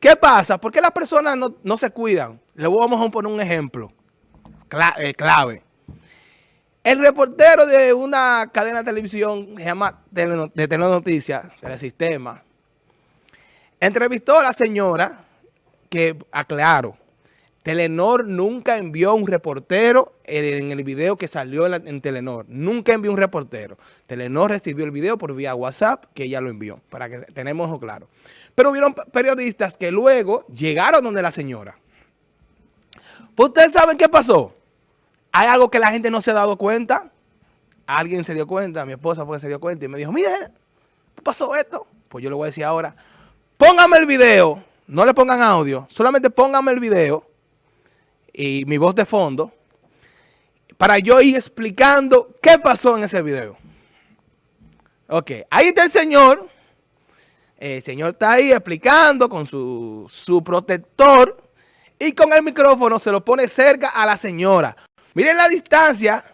¿Qué pasa? ¿Por qué las personas no, se cuidan? Le vamos a poner un ejemplo eh, clave. El reportero de una cadena de televisión que se llama de Telenoticias, Telesistema, entrevistó a la señora que, aclaro, Telenor nunca envió un reportero en el video que salió en, Telenor. Nunca envió un reportero. Telenor recibió el video por vía WhatsApp que ella lo envió, para que tenemos eso claro. Pero hubieron periodistas que luego llegaron donde la señora. Pues ustedes saben qué pasó. Hay algo que la gente no se ha dado cuenta. Alguien se dio cuenta, mi esposa fue que se dio cuenta y me dijo, mire, ¿qué pasó esto? Pues yo le voy a decir ahora, póngame el video, no le pongan audio, solamente póngame el video y mi voz de fondo para yo ir explicando qué pasó en ese video. Ok, ahí está el señor. El señor está ahí explicando con su, su protector y con el micrófono se lo pone cerca a la señora. Miren la distancia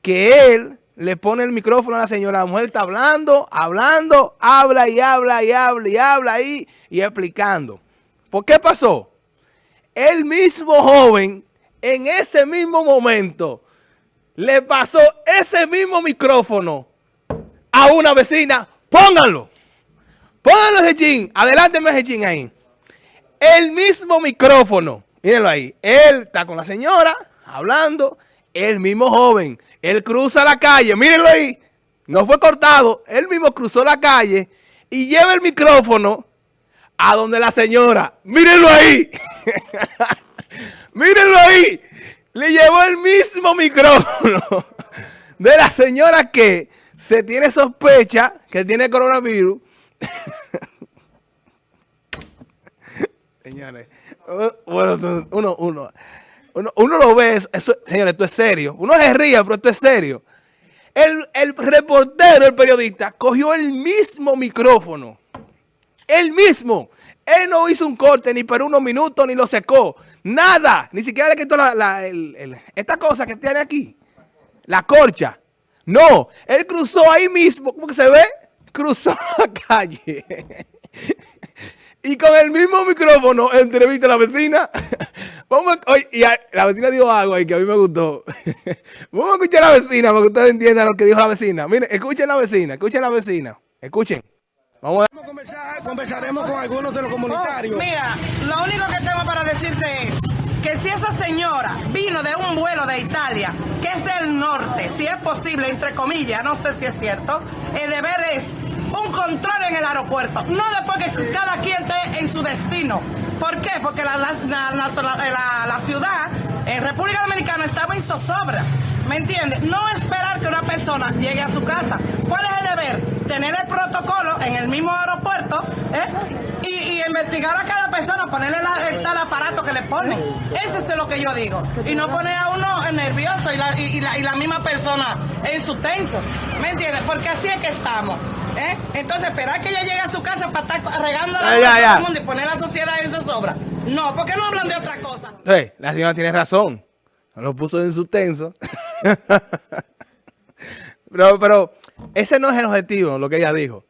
que él le pone el micrófono a la señora. La mujer está hablando, hablando, habla y habla y habla y habla ahí y explicando. ¿Por qué pasó? El mismo joven en ese mismo momento le pasó ese mismo micrófono a una vecina. Pónganlo. Pónganlo ese chin. Adelánteme ese ahí. El mismo micrófono. Mírenlo ahí. Él está con la señora hablando. El mismo joven. Él cruza la calle. Mírenlo ahí. No fue cortado. Él mismo cruzó la calle y lleva el micrófono a donde la señora, mírenlo ahí, mírenlo ahí, le llevó el mismo micrófono de la señora que se tiene sospecha que tiene coronavirus. Señores, bueno, uno, uno, uno, lo ve, eso, señores, esto es serio. Uno se ríe, pero esto es serio. El, el reportero, el periodista, cogió el mismo micrófono él mismo. Él no hizo un corte ni por unos minutos ni lo secó. Nada. Ni siquiera le quitó la, esta cosa que tiene aquí. La corcha. No. Él cruzó ahí mismo. ¿Cómo que se ve? Cruzó la calle. y con el mismo micrófono entrevista a la vecina. Vamos y la vecina dijo algo ahí que a mí me gustó. Vamos a escuchar a la vecina para que ustedes entiendan lo que dijo la vecina. Miren, escuchen a la vecina, escuchen a la vecina. Escuchen. Vamos a conversar, conversaremos con algunos de los comunitarios. mira, lo único que tengo para decirte es que si esa señora vino de un vuelo de Italia, que es del norte, si es posible, entre comillas, no sé si es cierto, el deber es un control en el aeropuerto, no después que cada quien esté en su destino. ¿Por qué? Porque la, la, ciudad en República Dominicana estaba en zozobra. ¿Me entiendes? No esperar que una persona llegue a su casa. ¿Cuál es el deber? Tener el protocolo en el mismo aeropuerto ¿eh? y, investigar a cada persona, ponerle el tal aparato que le ponen. Ese es lo que yo digo. Y no poner a uno nervioso y la, y, la, misma persona en su tenso. ¿Me entiendes? Porque así es que estamos. ¿eh? Entonces, esperar que ella llegue a su casa para estar regando a todo el mundo y poner la sociedad en su sobra. No, ¿por qué no hablan de otra cosa? la señora tiene razón. Lo puso en su tenso. pero, pero ese no es el objetivo, lo que ella dijo.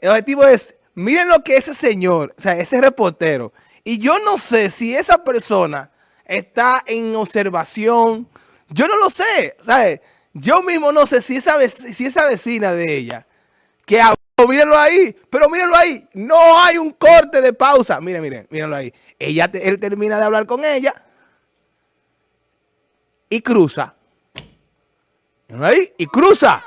El objetivo es, miren lo que ese señor, o sea, ese reportero, y yo no sé si esa persona está en observación, yo no lo sé, ¿sabes? Yo mismo no sé si esa, si esa vecina de ella, que habló, mírenlo ahí, pero mírenlo ahí, no hay un corte de pausa, miren, miren, mírenlo ahí. Ella, él termina de hablar con ella y cruza Ahí, y cruza.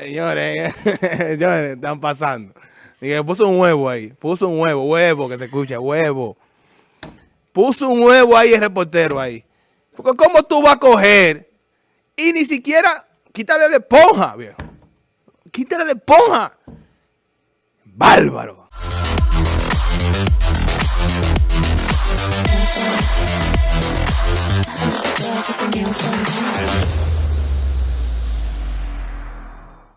Señores, señores, están pasando. Dije, puso un huevo ahí. Puso un huevo, huevo, que se escucha, huevo. Puso un huevo ahí el reportero ahí. Porque ¿cómo tú vas a coger y ni siquiera quitarle la esponja, viejo? Quítale la esponja. Bárbaro.